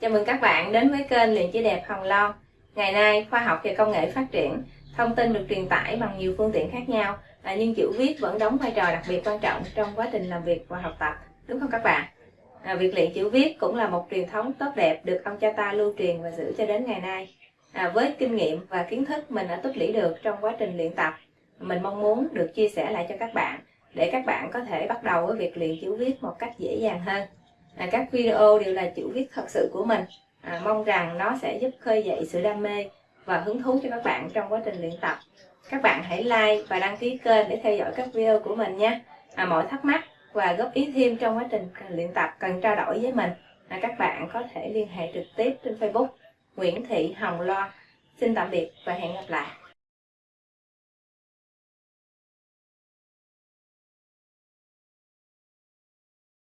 Chào mừng các bạn đến với kênh Luyện Chữ Đẹp Hồng Loan. Ngày nay, khoa học và công nghệ phát triển, thông tin được truyền tải bằng nhiều phương tiện khác nhau, à, nhưng chữ viết vẫn đóng vai trò đặc biệt quan trọng trong quá trình làm việc và học tập, đúng không các bạn? À, việc luyện chữ viết cũng là một truyền thống tốt đẹp được ông cha ta lưu truyền và giữ cho đến ngày nay. À, với kinh nghiệm và kiến thức mình đã tích lũy được trong quá trình luyện tập, mình mong muốn được chia sẻ lại cho các bạn để các bạn có thể bắt đầu với việc luyện chữ viết một cách dễ dàng hơn à, các video đều là chữ viết thật sự của mình. À, mong rằng nó sẽ giúp khơi dậy sự đam mê và hứng thú cho các bạn trong quá trình luyện tập. Các bạn hãy like và đăng ký kênh để theo dõi các video của mình nhé. À, mọi thắc mắc và góp ý thêm trong quá trình luyện tập cần trao đổi với mình à, các bạn có thể liên hệ trực tiếp trên facebook Nguyễn Thị Hồng Loan. Xin tạm biệt và hẹn gặp lại.